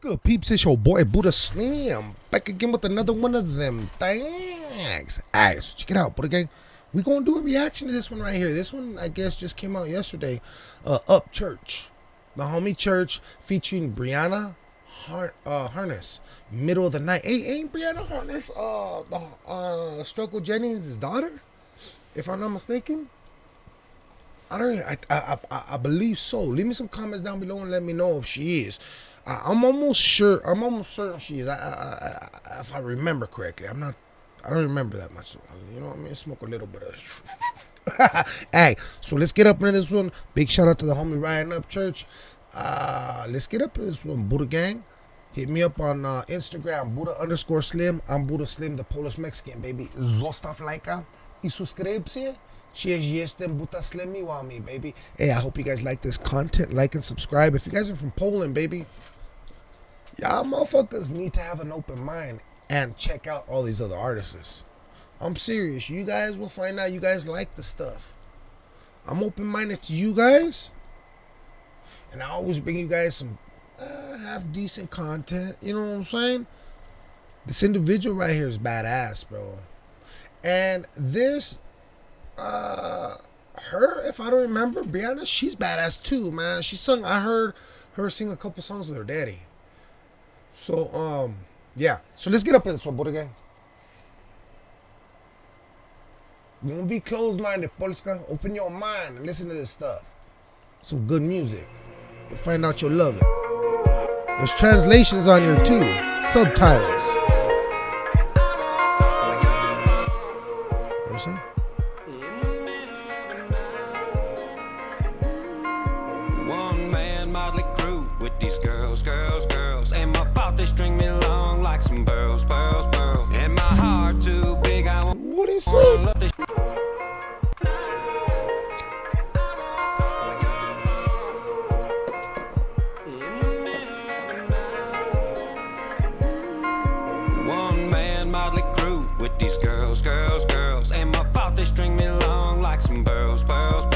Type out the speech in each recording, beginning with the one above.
good, peeps? It's your boy Buddha Slim back again with another one of them things. Alright, so check it out, Buddha Gang. We gonna do a reaction to this one right here. This one, I guess, just came out yesterday. Uh, Upchurch, the homie church featuring Brianna Har- uh, Harness. Middle of the night. Hey, ain't Brianna Harness uh the uh Struggle Jennings' daughter? If I'm not mistaken. I don't. I, I I I believe so. Leave me some comments down below and let me know if she is. I, I'm almost sure. I'm almost certain she is. I, I, I, if I remember correctly, I'm not. I don't remember that much. You know what I mean? Smoke a little bit of. hey, so let's get up into this one. Big shout out to the homie Ryan Upchurch. Uh, let's get up into this one, Buddha Gang. Hit me up on uh, Instagram, Buddha underscore Slim. I'm Buddha Slim, the Polish Mexican, baby. Zostaw lajka i subskrypcję. Cheers, jestem Buddha Slim Miwami, baby. Hey, I hope you guys like this content. Like and subscribe. If you guys are from Poland, baby, y'all motherfuckers need to have an open mind and check out all these other artists. I'm serious. You guys will find out you guys like the stuff. I'm open minded to you guys. And I always bring you guys some uh, half decent content. You know what I'm saying? This individual right here is badass, bro. And this, uh, her, if I don't remember, Brianna, she's badass too, man. She sung, I heard her sing a couple songs with her daddy. So, um, yeah. So let's get up in this one, Gang. Don't be closed-minded, Polska. Open your mind and listen to this stuff. Some good music. You'll find out you'll love it. There's translations on here too. Subtitles. They string me along like some pearls, pearls, pearls. And my heart too big, I want What do you say? One man motley crew with these girls, girls, girls. And my fault they string me along like some pearls, pearls,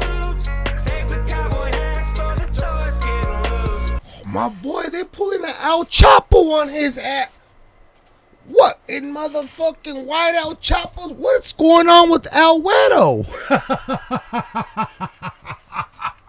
boots. Save the cowboy hats for the toys getting loose. My boy, they pulling the El Chapo on his ass. What in motherfucking white El Chapos? What's going on with?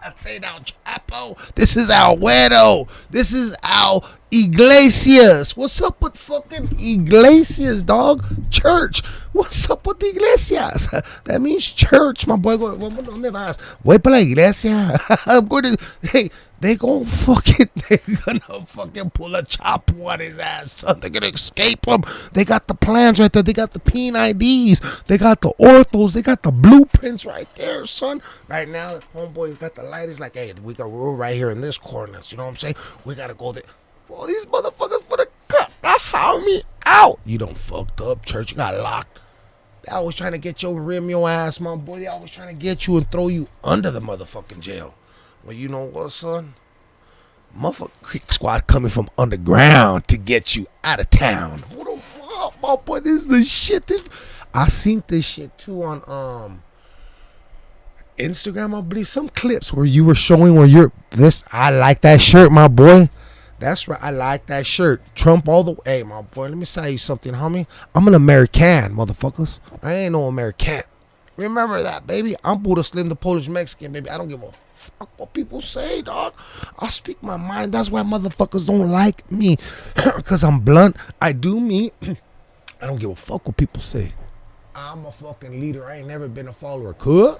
That's ain't El Chapo. This is Al Wedo. This is Al Iglesias. What's up with fucking Iglesias, dog? Church. What's up with Iglesias? That means church, my boy. Go- ¿Vamos dónde vas? Voy para la iglesia. I'm going to. Hey, they gonna fucking. They gonna fucking pull a chop on his ass, son. They're gonna escape him. They got the plans right there. They got the peen IDs. They got the orthos. They got the blueprints right there, son. Right now, homeboy you got the light. He's like, hey, we got we're right here in this corner. You know what I'm saying? We gotta go there. Well, these motherfuckers for the cut the homie out. You don't fucked up, church. You got locked. They always trying to get your rim your ass, my boy. They always trying to get you and throw you under the motherfucking jail. Well, you know what, son? Motherfucker Creek Squad coming from underground to get you out of town. Who the fuck, my boy? This is the shit. This I seen this shit too on um Instagram, I believe. Some clips where you were showing where you're this. I like that shirt, my boy. That's right. I like that shirt. Trump all the way. Hey, my boy, let me tell you something, homie. I'm an American, motherfuckers. I ain't no American. Remember that, baby. I'm Buddha Slim, the Polish Mexican, baby. I don't give a fuck what people say, dog. I speak my mind. That's why motherfuckers don't like me. Because I'm blunt. I do me. I don't give a fuck what people say. I'm a fucking leader. I ain't never been a follower. Could?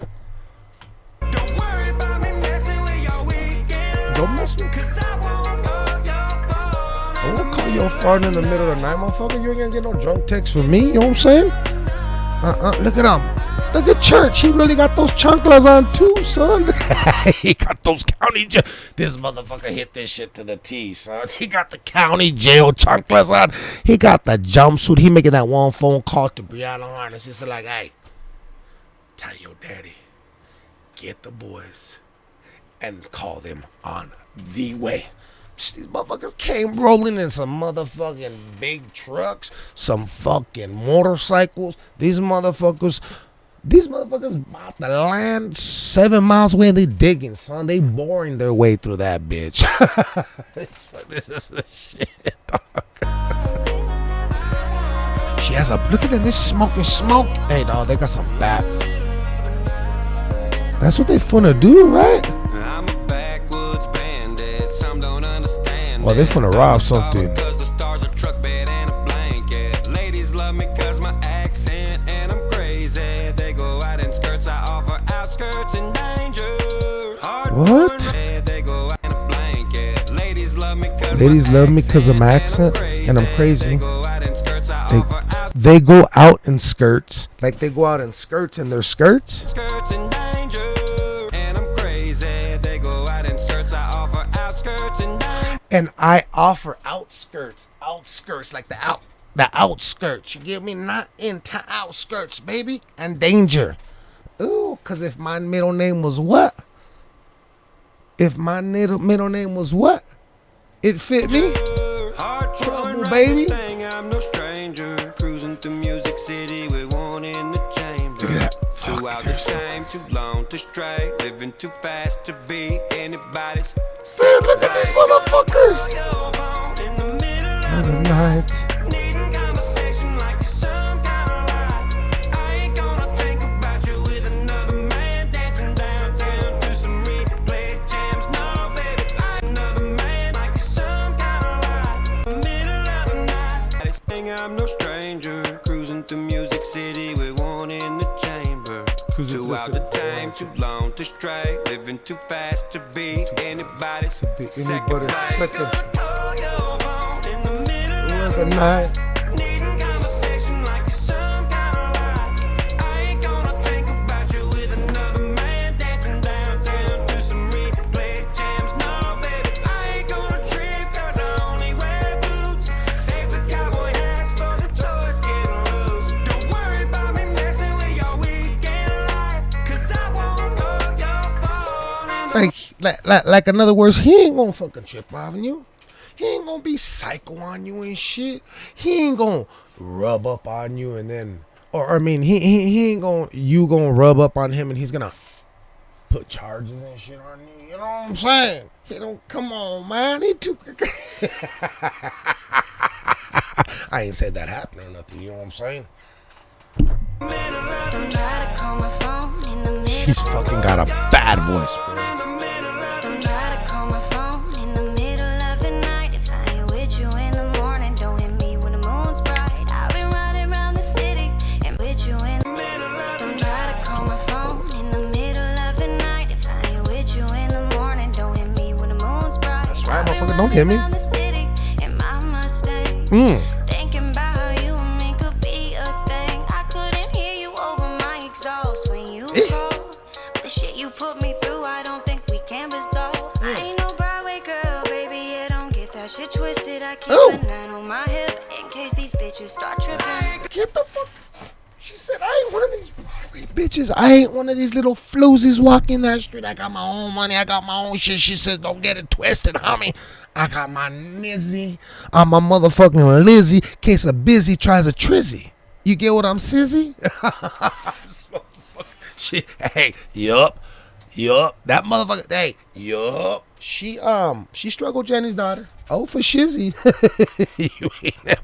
Don't worry about me messing with your weekend. Don't mess with Cause I won't call your phone. I won't call you a fart in the middle of the night, motherfucker. You ain't gonna get no drunk text from me. You know what I'm saying? Uh uh Look at him. Look at Church. He really got those chanclas on too, son. he got those county jail. This motherfucker hit this shit to the T, son. He got the county jail chanclas on. He got the jumpsuit. He making that one phone call to Brianna Harness. He's like, hey, tell your daddy, get the boys and call them on the way. These motherfuckers came rolling in some motherfucking big trucks, some fucking motorcycles. These motherfuckers, these motherfuckers about to land seven miles away. They digging, son. They boring their way through that bitch. this is the shit, dog. She has a look at them. They're smoking smoke. Hey, dog, they got some fat. That's what they finna do, right? I'm a backwoods bandit. Some don't understand. Well, they finna rob something. Because the stars are truck bed and a blanket. Ladies love me cause my accent Ladies love me 'cause of my accent and I'm crazy. They go out in skirts. I They- offer out They go out in skirts. Like they go out in skirts and their skirts. skirts and danger. And I'm. They go out in skirts. Offer outskirts and. And I offer outskirts, outskirts, like the out, the outskirts. You get me? Not into outskirts, baby. And danger. Ooh, cause if my middle name was what? If my middle middle name was what? It fit me. Hard Trouble, baby. I'm no stranger. Cruising through Music City with one in the chamber. Look at that. Too out the there's- time, too long to stray. Living too fast to be anybody's. Man, look at these motherfuckers. Your in the middle of Other night. To stray. Living too fast to be anybody's be second anybody's second. Gonna call your phone in the middle of Other night. Like, like, like, like, in other words, he ain't gonna fucking trip on you. He ain't gonna be psycho on you and shit. He ain't gonna rub up on you and then, or I mean, he he, he ain't gonna you gonna rub up on him and he's gonna put charges and shit on you. You know what I'm saying? He don't come on, man. He too. I ain't said that happened or nothing. You know what I'm saying? She's fucking got a bad voice, bro. Don't get that shit twisted. I keep Ooh. a nine on my hip in case these bitches start tripping. Get the fuck. She said, I ain't one of these bitches. I ain't one of these little floozies walking that street. I got my own money. I got my own shit. She says, don't get it twisted, homie. I got my nizzy. I'm my motherfucking Lizzie. Case of busy tries a trizzy. You get what I'm sizzy? This motherfucker- she, hey, yup, yup. That motherfucker, hey, yup. She, um, she Struggle Jennings' daughter. Oh, for shizzy. you ain't never.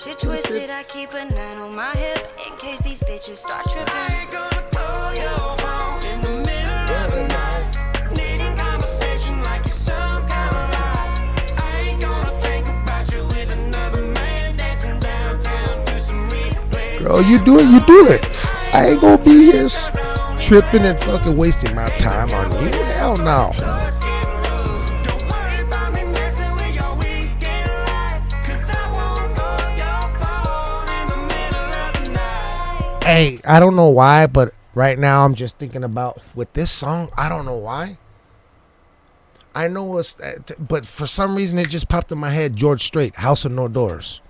Shit twisted. I keep a nine on my hip in case these bitches start tripping. gonna call your phone in the middle of the night. Needing conversation like it's some kind of lie. I ain't gonna think about you with another man dancing downtown. Do some replay. Girl, you do it, you do it. I ain't gonna be here tripping and fucking wasting my time on you. Hell no. Hey, I don't know why, but right now I'm just thinking about with this song. I don't know why. I know it's, uh, but for some reason it just popped in my head. George Strait, House of No Doors.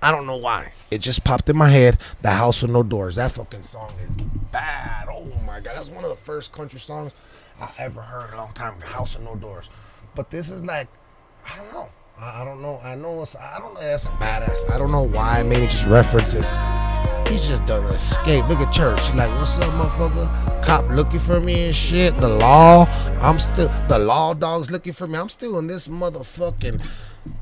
I don't know why. It just popped in my head. The House of No Doors. That fucking song is bad. Oh my god, that's one of the first country songs I ever heard a long time. House of No Doors. But this is like, I don't know. I, I don't know. I know it's. I don't know. That's a badass. I don't know why. Maybe just references. He's just done an escape. Look at church. He's like, what's up, motherfucker? Cop looking for me and shit. The law. I'm still. The law dog's looking for me. I'm still in this motherfucking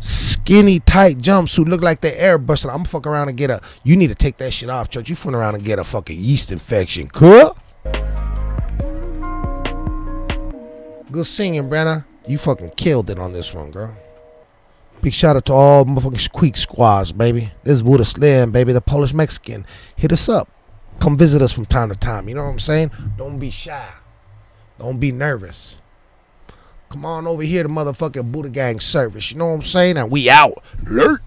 skinny tight jumpsuit. Look like they airbrushing. I'm fuck around and get a. You need to take that shit off, church. You fooling around and get a fucking yeast infection. Cool. Good singing, Brenna. You fucking killed it on this one, girl. Big shout out to all motherfucking Creek Squads, baby. This is Buddha Slim, baby, the Polish Mexican. Hit us up. Come visit us from time to time. You know what I'm saying? Don't be shy. Don't be nervous. Come on over here to motherfucking Buddha Gang service. You know what I'm saying? And we out. Alert.